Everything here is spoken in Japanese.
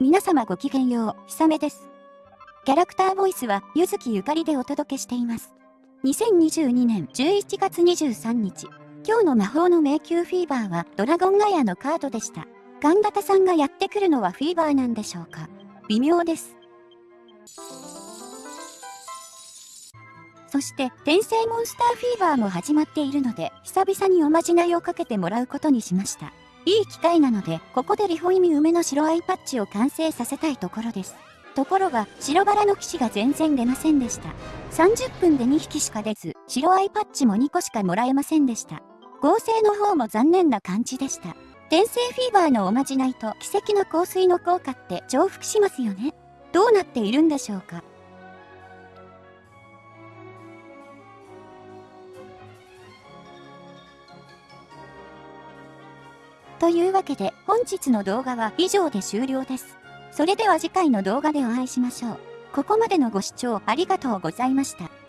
皆様ごきげんよう、ひさめです。キャラクターボイスは、ゆずきゆかりでお届けしています。2022年11月23日、今日の魔法の迷宮フィーバーはドラゴンガヤのカードでした。ガンダタさんがやってくるのはフィーバーなんでしょうか微妙です。そして、転生モンスターフィーバーも始まっているので、久々におまじないをかけてもらうことにしました。いい機会なので、ここでリホイミ梅の白アイパッチを完成させたいところです。ところが、白バラの騎士が全然出ませんでした。30分で2匹しか出ず、白アイパッチも2個しかもらえませんでした。合成の方も残念な感じでした。転生フィーバーのおまじないと奇跡の香水の効果って重複しますよね。どうなっているんでしょうか。というわけで本日の動画は以上で終了です。それでは次回の動画でお会いしましょう。ここまでのご視聴ありがとうございました。